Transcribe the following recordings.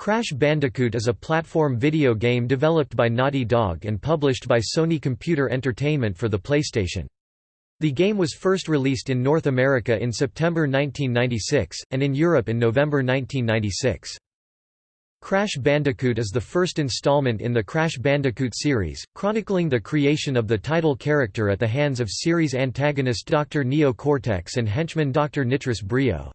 Crash Bandicoot is a platform video game developed by Naughty Dog and published by Sony Computer Entertainment for the PlayStation. The game was first released in North America in September 1996, and in Europe in November 1996. Crash Bandicoot is the first installment in the Crash Bandicoot series, chronicling the creation of the title character at the hands of series antagonist Dr. Neo Cortex and henchman Dr. Nitrous Brio.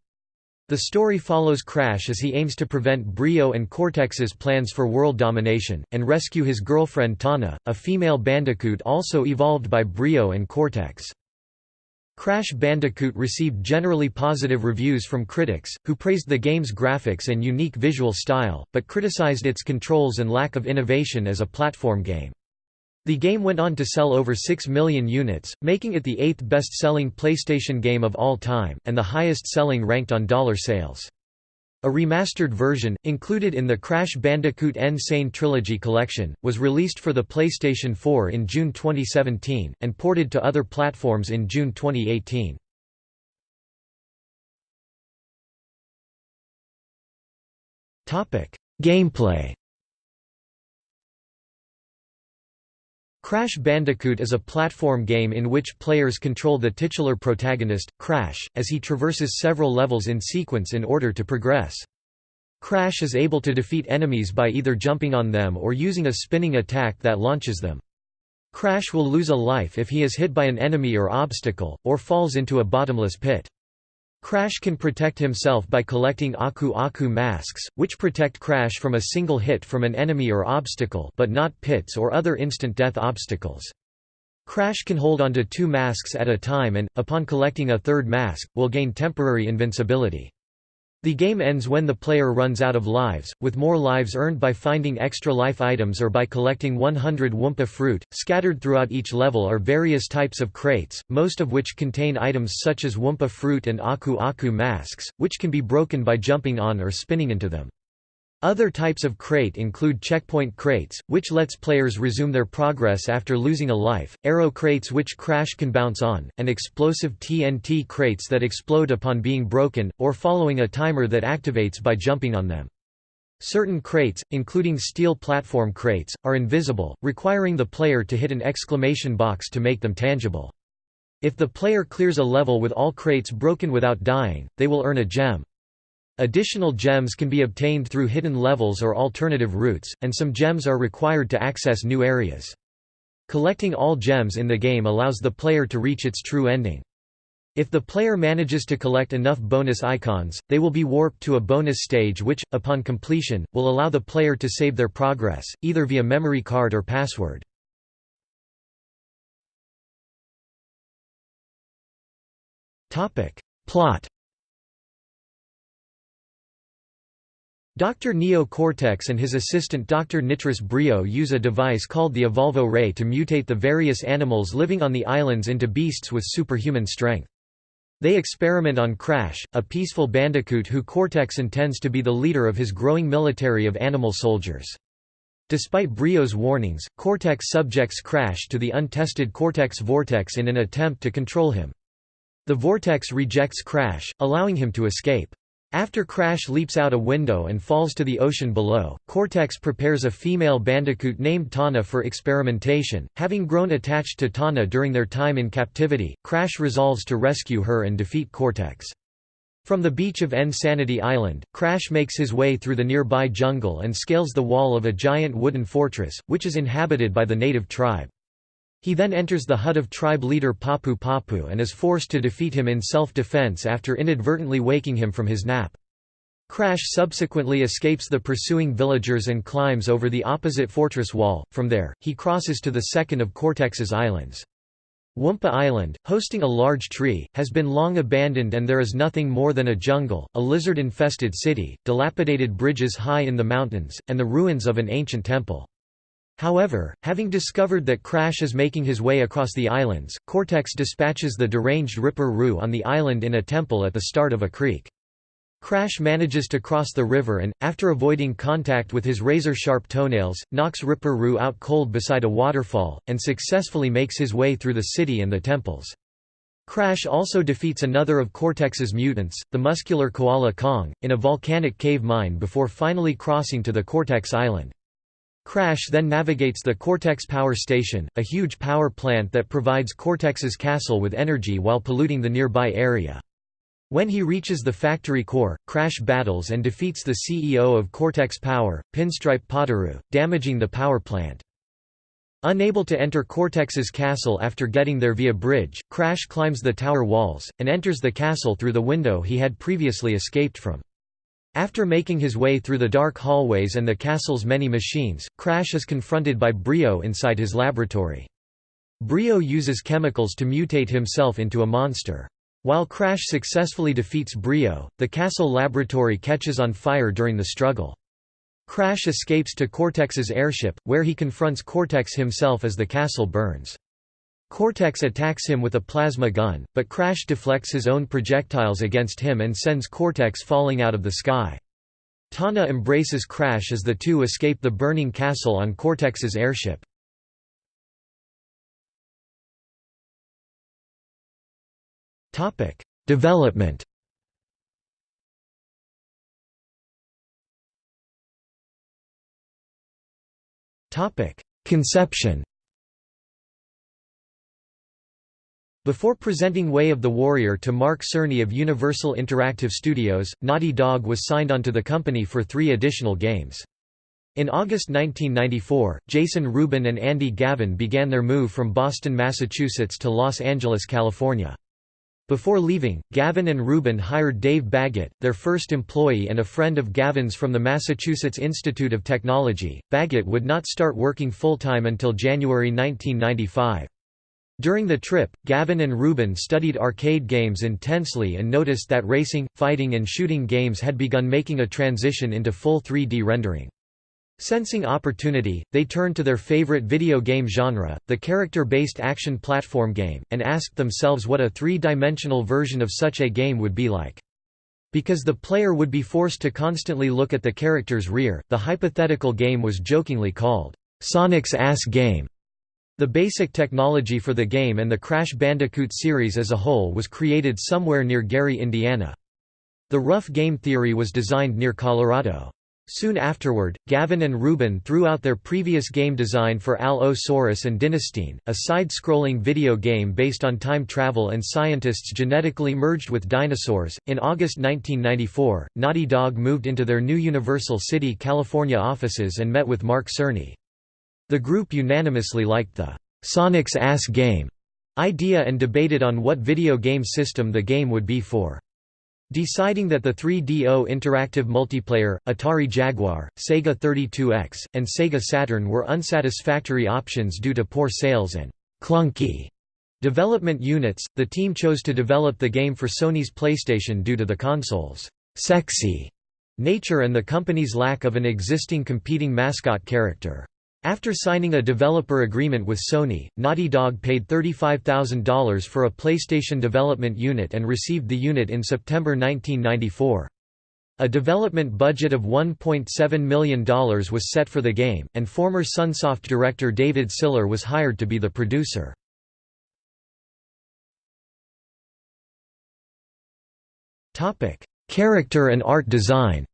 The story follows Crash as he aims to prevent Brio and Cortex's plans for world domination, and rescue his girlfriend Tawna, a female bandicoot also evolved by Brio and Cortex. Crash Bandicoot received generally positive reviews from critics, who praised the game's graphics and unique visual style, but criticized its controls and lack of innovation as a platform game. The game went on to sell over 6 million units, making it the eighth best-selling PlayStation game of all time, and the highest-selling ranked on dollar sales. A remastered version, included in the Crash Bandicoot N. Sane Trilogy collection, was released for the PlayStation 4 in June 2017, and ported to other platforms in June 2018. Gameplay Crash Bandicoot is a platform game in which players control the titular protagonist, Crash, as he traverses several levels in sequence in order to progress. Crash is able to defeat enemies by either jumping on them or using a spinning attack that launches them. Crash will lose a life if he is hit by an enemy or obstacle, or falls into a bottomless pit. Crash can protect himself by collecting Aku Aku masks, which protect Crash from a single hit from an enemy or obstacle but not pits or other instant death obstacles. Crash can hold onto two masks at a time and, upon collecting a third mask, will gain temporary invincibility. The game ends when the player runs out of lives, with more lives earned by finding extra life items or by collecting 100 Wumpa fruit. Scattered throughout each level are various types of crates, most of which contain items such as Wumpa fruit and Aku Aku masks, which can be broken by jumping on or spinning into them. Other types of crate include checkpoint crates, which lets players resume their progress after losing a life, arrow crates which Crash can bounce on, and explosive TNT crates that explode upon being broken, or following a timer that activates by jumping on them. Certain crates, including steel platform crates, are invisible, requiring the player to hit an exclamation box to make them tangible. If the player clears a level with all crates broken without dying, they will earn a gem. Additional gems can be obtained through hidden levels or alternative routes, and some gems are required to access new areas. Collecting all gems in the game allows the player to reach its true ending. If the player manages to collect enough bonus icons, they will be warped to a bonus stage which, upon completion, will allow the player to save their progress, either via memory card or password. Plot Dr. Neo Cortex and his assistant Dr. Nitrous Brio use a device called the Evolvo Ray to mutate the various animals living on the islands into beasts with superhuman strength. They experiment on Crash, a peaceful bandicoot who Cortex intends to be the leader of his growing military of animal soldiers. Despite Brio's warnings, Cortex subjects Crash to the untested Cortex Vortex in an attempt to control him. The Vortex rejects Crash, allowing him to escape. After Crash leaps out a window and falls to the ocean below, Cortex prepares a female bandicoot named Tawna for experimentation. Having grown attached to Tawna during their time in captivity, Crash resolves to rescue her and defeat Cortex. From the beach of N Sanity Island, Crash makes his way through the nearby jungle and scales the wall of a giant wooden fortress, which is inhabited by the native tribe. He then enters the hut of tribe leader Papu Papu and is forced to defeat him in self-defense after inadvertently waking him from his nap. Crash subsequently escapes the pursuing villagers and climbs over the opposite fortress wall. From there, he crosses to the second of Cortex's islands. Wumpa Island, hosting a large tree, has been long abandoned and there is nothing more than a jungle, a lizard-infested city, dilapidated bridges high in the mountains, and the ruins of an ancient temple. However, having discovered that Crash is making his way across the islands, Cortex dispatches the deranged Ripper Roo on the island in a temple at the start of a creek. Crash manages to cross the river and, after avoiding contact with his razor-sharp toenails, knocks Ripper Roo out cold beside a waterfall, and successfully makes his way through the city and the temples. Crash also defeats another of Cortex's mutants, the muscular koala Kong, in a volcanic cave mine before finally crossing to the Cortex Island. Crash then navigates the Cortex Power Station, a huge power plant that provides Cortex's castle with energy while polluting the nearby area. When he reaches the factory core, Crash battles and defeats the CEO of Cortex Power, Pinstripe Potoroo, damaging the power plant. Unable to enter Cortex's castle after getting there via bridge, Crash climbs the tower walls, and enters the castle through the window he had previously escaped from. After making his way through the dark hallways and the castle's many machines, Crash is confronted by Brio inside his laboratory. Brio uses chemicals to mutate himself into a monster. While Crash successfully defeats Brio, the castle laboratory catches on fire during the struggle. Crash escapes to Cortex's airship, where he confronts Cortex himself as the castle burns. Cortex attacks him with a plasma gun, but Crash deflects his own projectiles against him and sends Cortex falling out of the sky. Tawna embraces Crash as the two escape the burning castle on Cortex's airship. Development Conception Before presenting Way of the Warrior to Mark Cerny of Universal Interactive Studios, Naughty Dog was signed onto the company for three additional games. In August 1994, Jason Rubin and Andy Gavin began their move from Boston, Massachusetts to Los Angeles, California. Before leaving, Gavin and Rubin hired Dave Baggett, their first employee and a friend of Gavin's from the Massachusetts Institute of Technology. Baggett would not start working full-time until January 1995. During the trip, Gavin and Rubin studied arcade games intensely and noticed that racing, fighting and shooting games had begun making a transition into full 3D rendering. Sensing opportunity, they turned to their favorite video game genre, the character-based action platform game, and asked themselves what a three-dimensional version of such a game would be like. Because the player would be forced to constantly look at the character's rear, the hypothetical game was jokingly called, "'Sonic's Ass Game'". The basic technology for the game and the Crash Bandicoot series as a whole was created somewhere near Gary, Indiana. The rough game theory was designed near Colorado. Soon afterward, Gavin and Rubin threw out their previous game design for Al-O-Saurus and Dynastine, a side-scrolling video game based on time travel and scientists genetically merged with dinosaurs. In August 1994, Naughty Dog moved into their new Universal City, California offices and met with Mark Cerny. The group unanimously liked the Sonic's Ass Game idea and debated on what video game system the game would be for. Deciding that the 3DO interactive multiplayer, Atari Jaguar, Sega 32X, and Sega Saturn were unsatisfactory options due to poor sales and clunky development units, the team chose to develop the game for Sony's PlayStation due to the console's sexy nature and the company's lack of an existing competing mascot character. After signing a developer agreement with Sony, Naughty Dog paid $35,000 for a PlayStation development unit and received the unit in September 1994. A development budget of $1.7 million was set for the game, and former Sunsoft director David Siller was hired to be the producer. Character and art design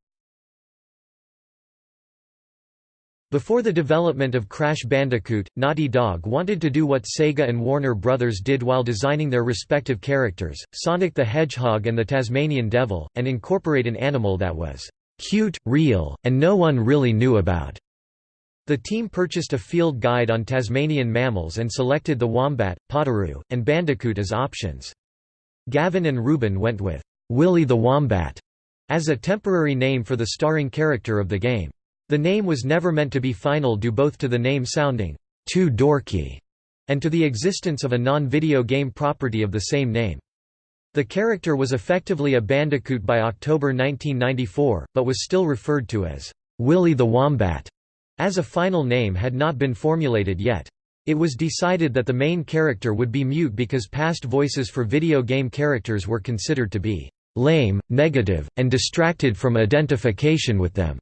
Before the development of Crash Bandicoot, Naughty Dog wanted to do what Sega and Warner Brothers did while designing their respective characters, Sonic the Hedgehog and the Tasmanian Devil, and incorporate an animal that was cute, real, and no one really knew about. The team purchased a field guide on Tasmanian mammals and selected the wombat, Potoroo, and bandicoot as options. Gavin and Rubin went with Willy the Wombat as a temporary name for the starring character of the game. The name was never meant to be final due both to the name sounding too dorky and to the existence of a non-video game property of the same name. The character was effectively a bandicoot by October 1994, but was still referred to as Willy the Wombat, as a final name had not been formulated yet. It was decided that the main character would be mute because past voices for video game characters were considered to be lame, negative, and distracted from identification with them.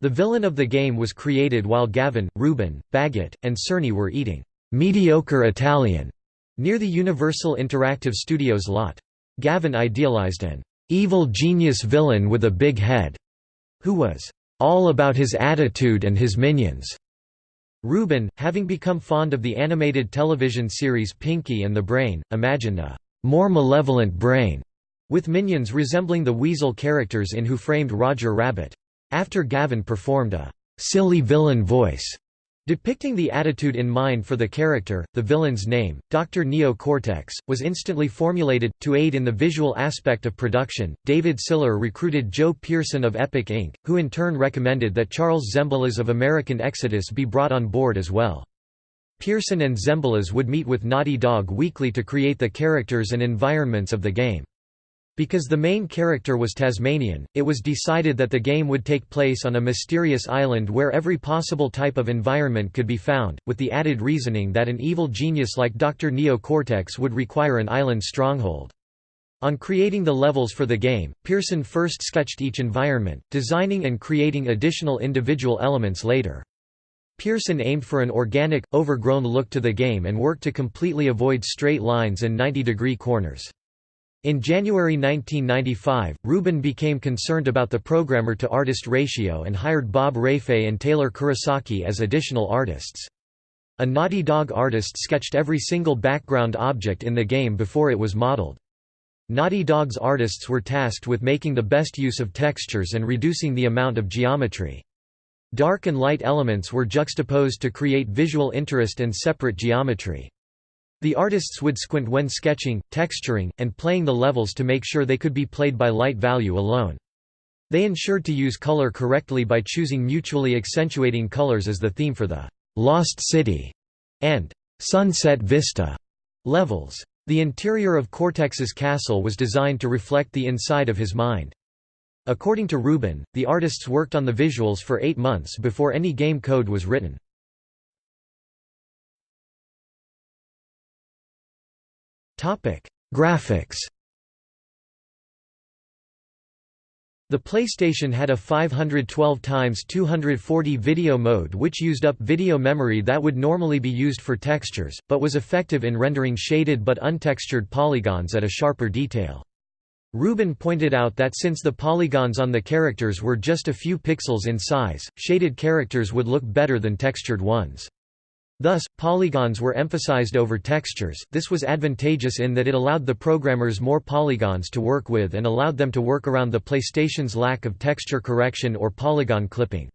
The villain of the game was created while Gavin, Rubin, Baggett, and Cerny were eating mediocre Italian Near the Universal Interactive Studios lot. Gavin idealized an evil genius villain with a big head, who was all about his attitude and his minions. Rubin, having become fond of the animated television series Pinky and the Brain, imagined a more malevolent brain, with minions resembling the weasel characters in Who Framed Roger Rabbit. After Gavin performed a silly villain voice Depicting the attitude in mind for the character, the villain's name, Dr. Neo Cortex, was instantly formulated. To aid in the visual aspect of production, David Siller recruited Joe Pearson of Epic Inc., who in turn recommended that Charles Zembillas of American Exodus be brought on board as well. Pearson and Zembillas would meet with Naughty Dog weekly to create the characters and environments of the game. Because the main character was Tasmanian, it was decided that the game would take place on a mysterious island where every possible type of environment could be found, with the added reasoning that an evil genius like Dr. Neo Cortex would require an island stronghold. On creating the levels for the game, Pearson first sketched each environment, designing and creating additional individual elements later. Pearson aimed for an organic, overgrown look to the game and worked to completely avoid straight lines and 90-degree corners. In January 1995, Rubin became concerned about the programmer-to-artist ratio and hired Bob Rafei and Taylor Kurosaki as additional artists. A Naughty Dog artist sketched every single background object in the game before it was modeled. Naughty Dog's artists were tasked with making the best use of textures and reducing the amount of geometry. Dark and light elements were juxtaposed to create visual interest and separate geometry. The artists would squint when sketching, texturing, and playing the levels to make sure they could be played by light value alone. They ensured to use color correctly by choosing mutually accentuating colors as the theme for the «Lost City» and «Sunset Vista» levels. The interior of Cortex's castle was designed to reflect the inside of his mind. According to Rubin, the artists worked on the visuals for eight months before any game code was written. Topic: Graphics. The PlayStation had a 512 x 240 video mode which used up video memory that would normally be used for textures, but was effective in rendering shaded but untextured polygons at a sharper detail. Rubin pointed out that since the polygons on the characters were just a few pixels in size, shaded characters would look better than textured ones. Thus, polygons were emphasized over textures. This was advantageous in that it allowed the programmers more polygons to work with and allowed them to work around the PlayStation's lack of texture correction or polygon clipping.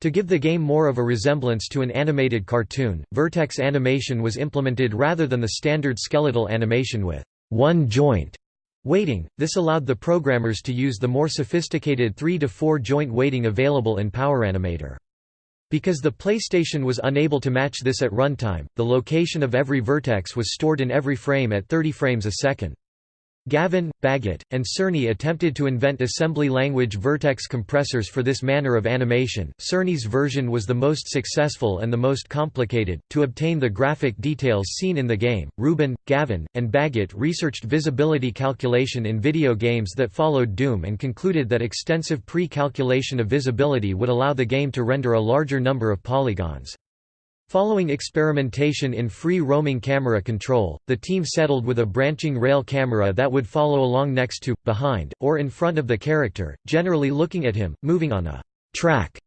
To give the game more of a resemblance to an animated cartoon, vertex animation was implemented rather than the standard skeletal animation with one joint weighting. This allowed the programmers to use the more sophisticated 3 to 4 joint weighting available in PowerAnimator. Because the PlayStation was unable to match this at runtime, the location of every vertex was stored in every frame at 30 frames a second. Gavin, Baggett, and Cerny attempted to invent assembly language vertex compressors for this manner of animation. Cerny's version was the most successful and the most complicated. To obtain the graphic details seen in the game, Rubin, Gavin, and Baggett researched visibility calculation in video games that followed Doom and concluded that extensive pre calculation of visibility would allow the game to render a larger number of polygons. Following experimentation in free-roaming camera control, the team settled with a branching rail camera that would follow along next to, behind, or in front of the character, generally looking at him, moving on a «track»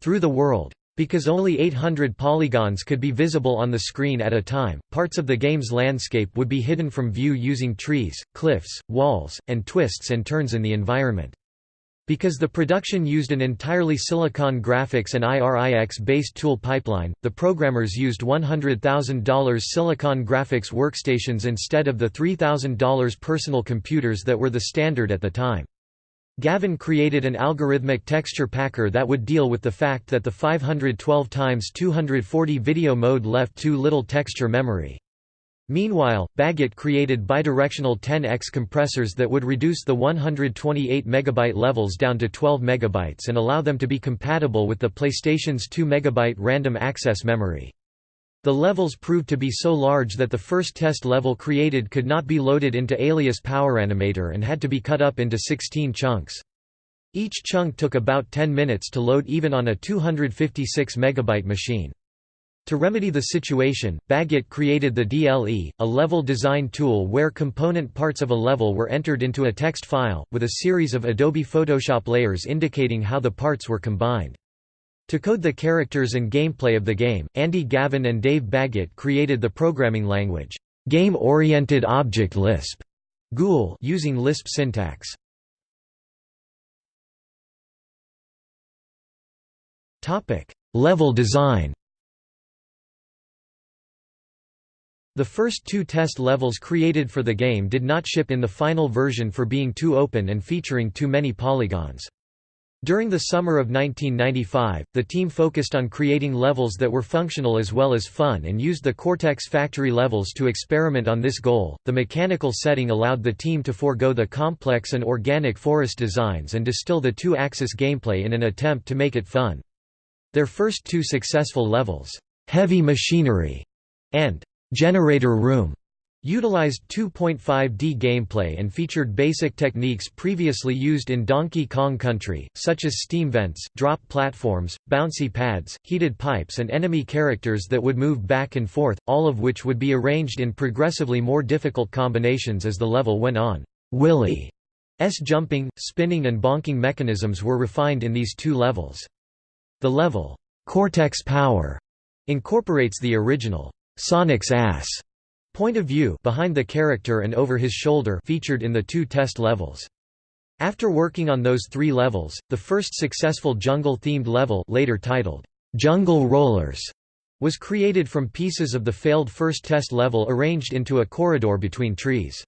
through the world. Because only 800 polygons could be visible on the screen at a time, parts of the game's landscape would be hidden from view using trees, cliffs, walls, and twists and turns in the environment. Because the production used an entirely Silicon Graphics and IRIX-based tool pipeline, the programmers used $100,000 Silicon Graphics workstations instead of the $3,000 personal computers that were the standard at the time. Gavin created an algorithmic texture packer that would deal with the fact that the 512 x 240 video mode left too little texture memory. Meanwhile, Baggett created bidirectional 10x compressors that would reduce the 128 MB levels down to 12 MB and allow them to be compatible with the PlayStation's 2 MB random access memory. The levels proved to be so large that the first test level created could not be loaded into Alias PowerAnimator and had to be cut up into 16 chunks. Each chunk took about 10 minutes to load even on a 256 MB machine. To remedy the situation, Baggett created the DLE, a level design tool where component parts of a level were entered into a text file, with a series of Adobe Photoshop layers indicating how the parts were combined. To code the characters and gameplay of the game, Andy Gavin and Dave Baggett created the programming language, Game-Oriented Object Lisp, GOOL using Lisp syntax. Level design The first two test levels created for the game did not ship in the final version for being too open and featuring too many polygons. During the summer of 1995, the team focused on creating levels that were functional as well as fun and used the Cortex factory levels to experiment on this goal. The mechanical setting allowed the team to forego the complex and organic forest designs and distill the two axis gameplay in an attempt to make it fun. Their first two successful levels, Heavy Machinery and Generator Room utilized 2.5D gameplay and featured basic techniques previously used in Donkey Kong Country, such as steam vents, drop platforms, bouncy pads, heated pipes and enemy characters that would move back and forth, all of which would be arranged in progressively more difficult combinations as the level went on. Willy's jumping, spinning and bonking mechanisms were refined in these two levels. The level, Cortex Power, incorporates the original Sonic's ass point of view behind the character and over his shoulder featured in the two test levels. After working on those three levels, the first successful jungle-themed level later titled, "'Jungle Rollers' was created from pieces of the failed first test level arranged into a corridor between trees.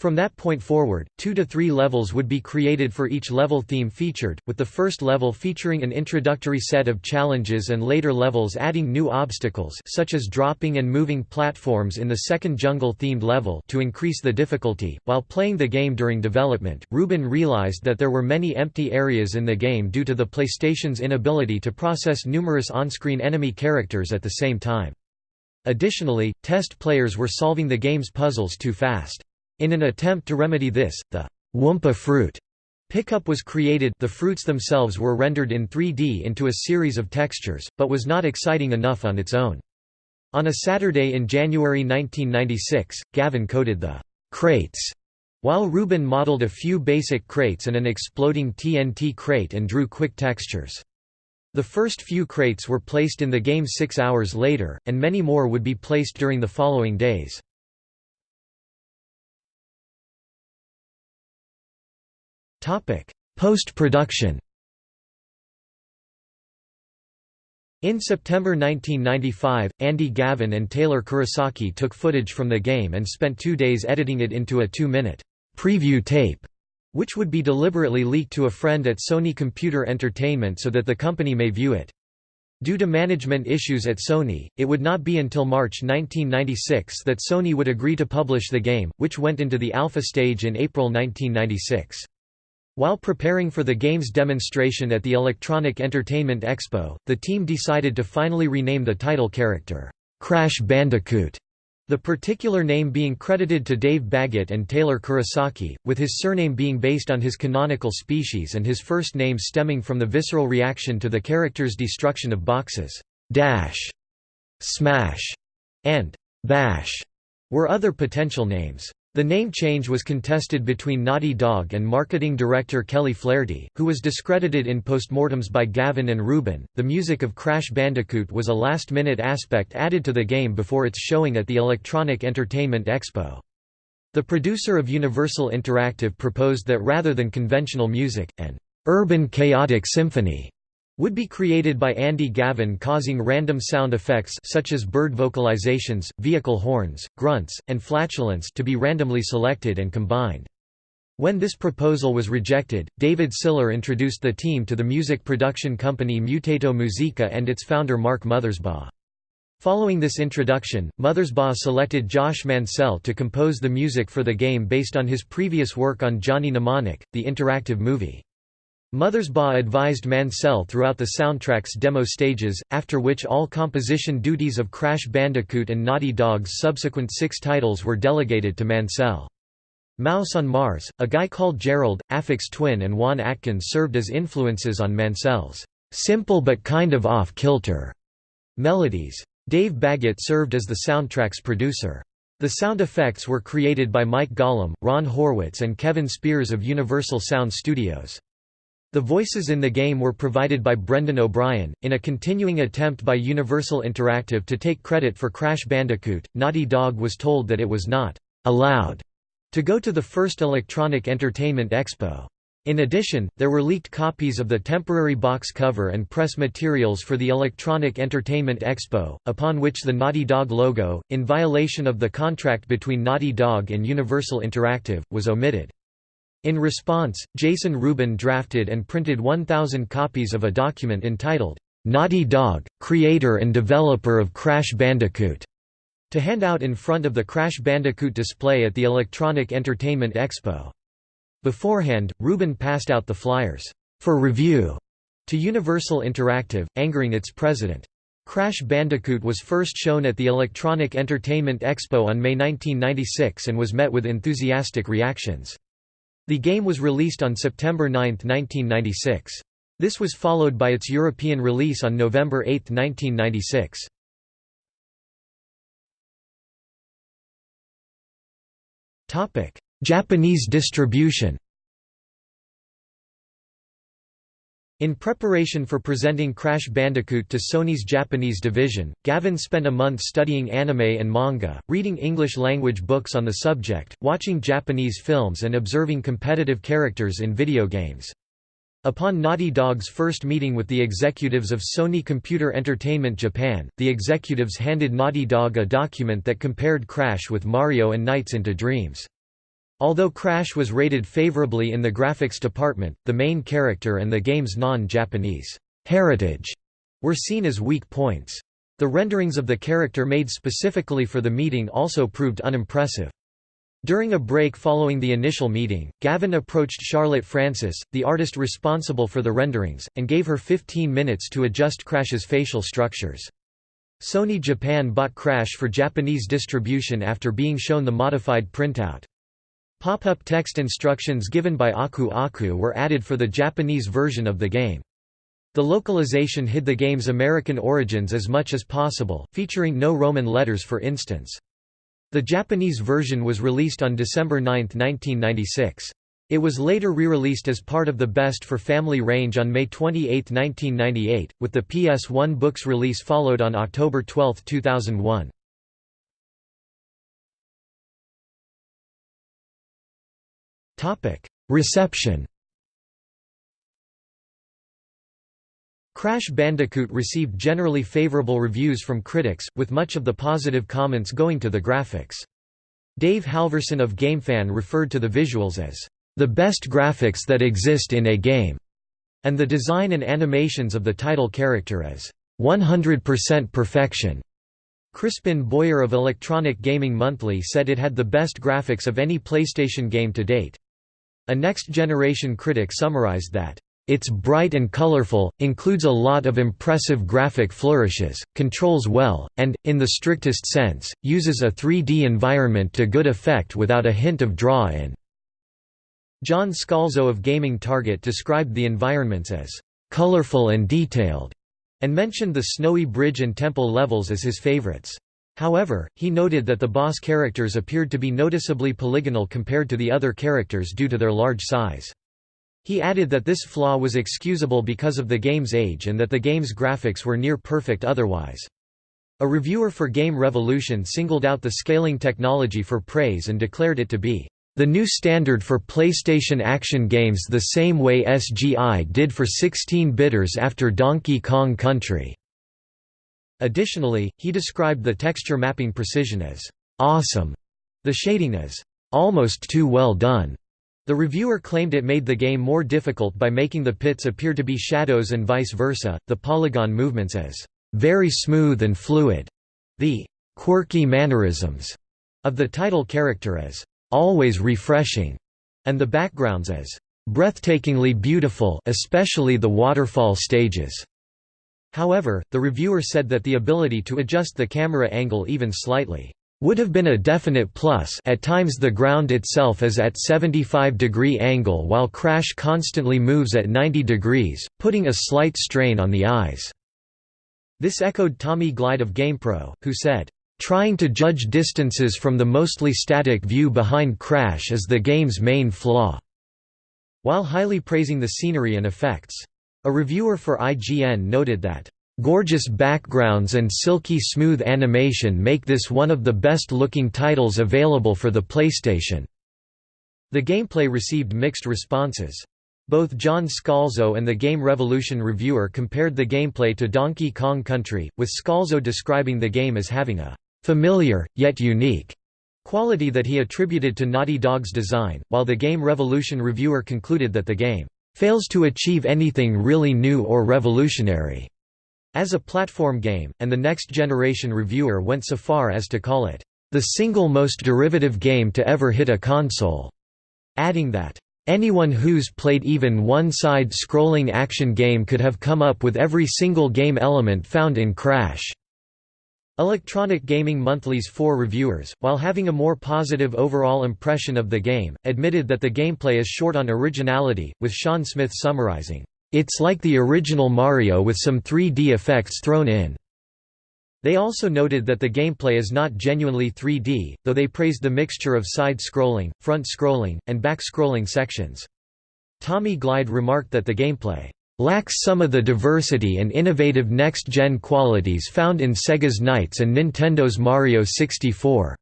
From that point forward, two to three levels would be created for each level theme featured, with the first level featuring an introductory set of challenges and later levels adding new obstacles such as dropping and moving platforms in the second jungle-themed level to increase the difficulty. While playing the game during development, Rubin realized that there were many empty areas in the game due to the PlayStation's inability to process numerous on-screen enemy characters at the same time. Additionally, test players were solving the game's puzzles too fast. In an attempt to remedy this, the Wumpa fruit pickup was created the fruits themselves were rendered in 3D into a series of textures, but was not exciting enough on its own. On a Saturday in January 1996, Gavin coded the crates, while Rubin modeled a few basic crates and an exploding TNT crate and drew quick textures. The first few crates were placed in the game six hours later, and many more would be placed during the following days. Post-production In September 1995, Andy Gavin and Taylor Kurosaki took footage from the game and spent two days editing it into a two-minute preview tape, which would be deliberately leaked to a friend at Sony Computer Entertainment so that the company may view it. Due to management issues at Sony, it would not be until March 1996 that Sony would agree to publish the game, which went into the alpha stage in April 1996. While preparing for the game's demonstration at the Electronic Entertainment Expo, the team decided to finally rename the title character, Crash Bandicoot, the particular name being credited to Dave Baggett and Taylor Kurosaki, with his surname being based on his canonical species and his first name stemming from the visceral reaction to the character's destruction of boxes. Dash, Smash, and Bash were other potential names. The name change was contested between Naughty Dog and marketing director Kelly Flaherty, who was discredited in postmortems by Gavin and Rubin. The music of Crash Bandicoot was a last minute aspect added to the game before its showing at the Electronic Entertainment Expo. The producer of Universal Interactive proposed that rather than conventional music, an urban chaotic symphony would be created by Andy Gavin causing random sound effects such as bird vocalizations, vehicle horns, grunts, and flatulence to be randomly selected and combined. When this proposal was rejected, David Siller introduced the team to the music production company Mutato Musica and its founder Mark Mothersbaugh. Following this introduction, Mothersbaugh selected Josh Mancell to compose the music for the game based on his previous work on Johnny Mnemonic, the interactive movie. Mothersbaugh advised Mancell throughout the soundtrack's demo stages, after which all composition duties of Crash Bandicoot and Naughty Dog's subsequent six titles were delegated to Mancell. Mouse on Mars, A Guy Called Gerald, Aphex Twin and Juan Atkins served as influences on Mancell's simple but kind of off-kilter melodies. Dave Baggett served as the soundtrack's producer. The sound effects were created by Mike Gollom, Ron Horwitz and Kevin Spears of Universal Sound Studios. The voices in the game were provided by Brendan O'Brien. In a continuing attempt by Universal Interactive to take credit for Crash Bandicoot, Naughty Dog was told that it was not allowed to go to the first Electronic Entertainment Expo. In addition, there were leaked copies of the temporary box cover and press materials for the Electronic Entertainment Expo, upon which the Naughty Dog logo, in violation of the contract between Naughty Dog and Universal Interactive, was omitted. In response, Jason Rubin drafted and printed 1,000 copies of a document entitled, Naughty Dog, creator and developer of Crash Bandicoot, to hand out in front of the Crash Bandicoot display at the Electronic Entertainment Expo. Beforehand, Rubin passed out the flyers, for review, to Universal Interactive, angering its president. Crash Bandicoot was first shown at the Electronic Entertainment Expo on May 1996 and was met with enthusiastic reactions. The game was released on September 9, 1996. This was followed by its European release on November 8, 1996. Japanese distribution In preparation for presenting Crash Bandicoot to Sony's Japanese division, Gavin spent a month studying anime and manga, reading English-language books on the subject, watching Japanese films and observing competitive characters in video games. Upon Naughty Dog's first meeting with the executives of Sony Computer Entertainment Japan, the executives handed Naughty Dog a document that compared Crash with Mario and Nights into Dreams. Although Crash was rated favorably in the graphics department, the main character and the game's non-Japanese heritage were seen as weak points. The renderings of the character made specifically for the meeting also proved unimpressive. During a break following the initial meeting, Gavin approached Charlotte Francis, the artist responsible for the renderings, and gave her 15 minutes to adjust Crash's facial structures. Sony Japan bought Crash for Japanese distribution after being shown the modified printout. Pop-up text instructions given by Aku Aku were added for the Japanese version of the game. The localization hid the game's American origins as much as possible, featuring no Roman letters for instance. The Japanese version was released on December 9, 1996. It was later re-released as part of the Best for Family range on May 28, 1998, with the PS1 books release followed on October 12, 2001. Reception Crash Bandicoot received generally favorable reviews from critics, with much of the positive comments going to the graphics. Dave Halverson of GameFan referred to the visuals as, "...the best graphics that exist in a game", and the design and animations of the title character as, "...100% perfection". Crispin Boyer of Electronic Gaming Monthly said it had the best graphics of any PlayStation game to date. A next-generation critic summarized that, "...it's bright and colorful, includes a lot of impressive graphic flourishes, controls well, and, in the strictest sense, uses a 3D environment to good effect without a hint of draw-in." John Scalzo of Gaming Target described the environments as, "...colorful and detailed", and mentioned the snowy bridge and temple levels as his favorites. However, he noted that the boss characters appeared to be noticeably polygonal compared to the other characters due to their large size. He added that this flaw was excusable because of the game's age and that the game's graphics were near perfect otherwise. A reviewer for Game Revolution singled out the scaling technology for praise and declared it to be the new standard for PlayStation action games the same way SGI did for 16-bitters after Donkey Kong Country. Additionally, he described the texture mapping precision as awesome, the shading as almost too well done. The reviewer claimed it made the game more difficult by making the pits appear to be shadows and vice versa, the polygon movements as very smooth and fluid, the quirky mannerisms of the title character as always refreshing, and the backgrounds as breathtakingly beautiful especially the waterfall stages. However, the reviewer said that the ability to adjust the camera angle even slightly would have been a definite plus at times the ground itself is at 75 degree angle while Crash constantly moves at 90 degrees, putting a slight strain on the eyes. This echoed Tommy Glide of GamePro, who said, "...trying to judge distances from the mostly static view behind Crash is the game's main flaw," while highly praising the scenery and effects. A reviewer for IGN noted that, "...gorgeous backgrounds and silky smooth animation make this one of the best-looking titles available for the PlayStation." The gameplay received mixed responses. Both John Scalzo and the Game Revolution reviewer compared the gameplay to Donkey Kong Country, with Scalzo describing the game as having a «familiar, yet unique» quality that he attributed to Naughty Dog's design, while the Game Revolution reviewer concluded that the game «fails to achieve anything really new or revolutionary» as a platform game, and the Next Generation reviewer went so far as to call it «the single most derivative game to ever hit a console», adding that Anyone who's played even one side-scrolling action game could have come up with every single game element found in Crash. Electronic Gaming Monthly's four reviewers, while having a more positive overall impression of the game, admitted that the gameplay is short on originality, with Sean Smith summarizing, "...it's like the original Mario with some 3D effects thrown in." They also noted that the gameplay is not genuinely 3D, though they praised the mixture of side-scrolling, front-scrolling, and back-scrolling sections. Tommy Glide remarked that the gameplay lacks some of the diversity and innovative next-gen qualities found in Sega's Nights and Nintendo's Mario 64.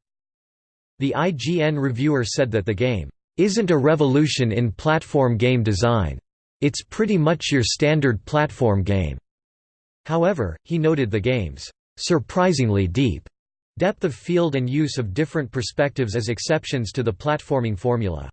The IGN reviewer said that the game isn't a revolution in platform game design. It's pretty much your standard platform game. However, he noted the game's surprisingly deep depth of field and use of different perspectives as exceptions to the platforming formula.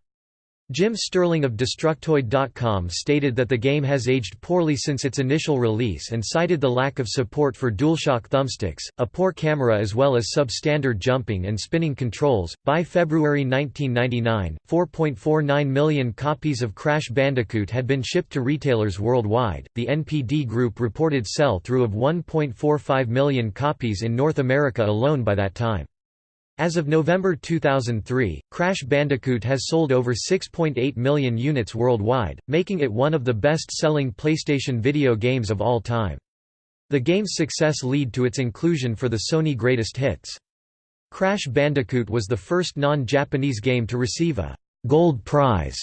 Jim Sterling of Destructoid.com stated that the game has aged poorly since its initial release and cited the lack of support for DualShock thumbsticks, a poor camera as well as substandard jumping and spinning controls. By February 1999, 4.49 million copies of Crash Bandicoot had been shipped to retailers worldwide. The NPD Group reported sell through of 1.45 million copies in North America alone by that time. As of November 2003, Crash Bandicoot has sold over 6.8 million units worldwide, making it one of the best-selling PlayStation video games of all time. The game's success led to its inclusion for the Sony Greatest Hits. Crash Bandicoot was the first non-Japanese game to receive a «Gold Prize»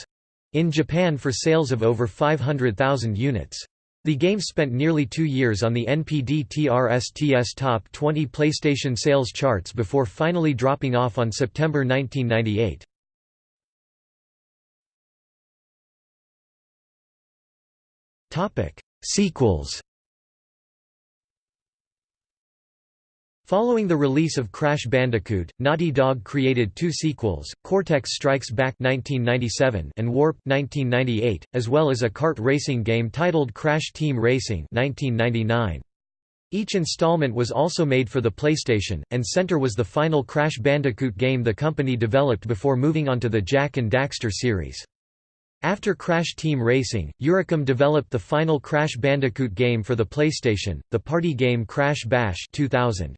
in Japan for sales of over 500,000 units. The game spent nearly two years on the NPD TRSTS Top 20 PlayStation sales charts before finally dropping off on September 1998. Sequels Following the release of Crash Bandicoot, Naughty Dog created two sequels, Cortex Strikes Back 1997 and Warp 1998, as well as a kart racing game titled Crash Team Racing 1999. Each installment was also made for the PlayStation, and Center was the final Crash Bandicoot game the company developed before moving on to the Jak and Daxter series. After Crash Team Racing, Eurocom developed the final Crash Bandicoot game for the PlayStation, the party game Crash Bash 2000.